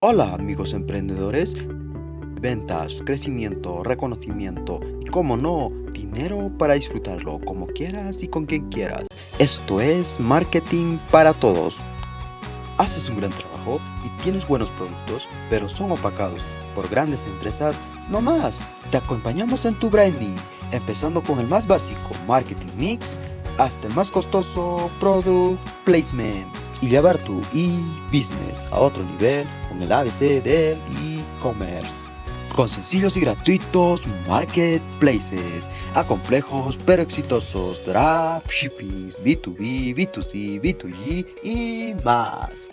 Hola amigos emprendedores, ventas, crecimiento, reconocimiento y como no, dinero para disfrutarlo como quieras y con quien quieras. Esto es marketing para todos. Haces un gran trabajo y tienes buenos productos, pero son opacados por grandes empresas, no más. Te acompañamos en tu branding, empezando con el más básico, marketing mix, hasta el más costoso, product placement y llevar tu e-business a otro nivel con el ABC del e-commerce. Con sencillos y gratuitos marketplaces, a complejos pero exitosos dropshipping, B2B, B2C, B2G y más.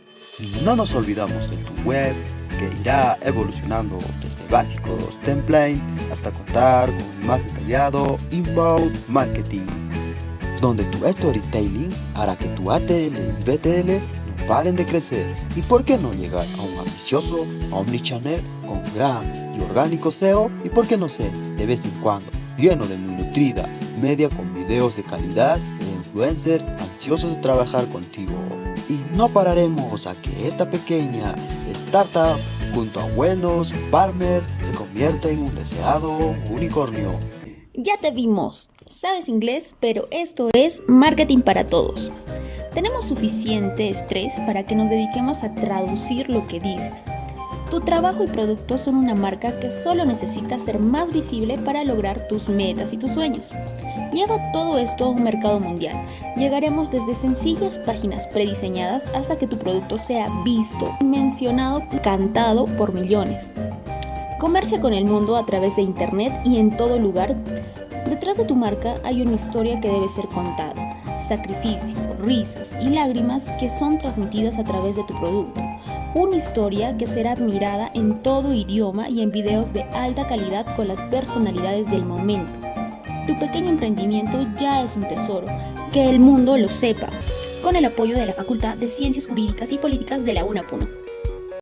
No nos olvidamos de tu web que irá evolucionando desde básicos template hasta contar con más detallado inbound marketing donde tu storytelling hará que tu ATL y BTL no paren de crecer. ¿Y por qué no llegar a un ambicioso omnichannel con gran y orgánico SEO? ¿Y por qué no sé, de vez en cuando, lleno de muy nutrida media con videos de calidad e influencer ansiosos de trabajar contigo? Y no pararemos a que esta pequeña startup junto a buenos partners se convierta en un deseado unicornio ya te vimos, sabes inglés, pero esto es marketing para todos. Tenemos suficiente estrés para que nos dediquemos a traducir lo que dices. Tu trabajo y producto son una marca que solo necesita ser más visible para lograr tus metas y tus sueños. Lleva todo esto a un mercado mundial. Llegaremos desde sencillas páginas prediseñadas hasta que tu producto sea visto, mencionado, cantado por millones. Comercia con el mundo a través de Internet y en todo lugar. Detrás de tu marca hay una historia que debe ser contada, sacrificio, risas y lágrimas que son transmitidas a través de tu producto. Una historia que será admirada en todo idioma y en videos de alta calidad con las personalidades del momento. Tu pequeño emprendimiento ya es un tesoro, que el mundo lo sepa, con el apoyo de la Facultad de Ciencias Jurídicas y Políticas de la UNAPUNO.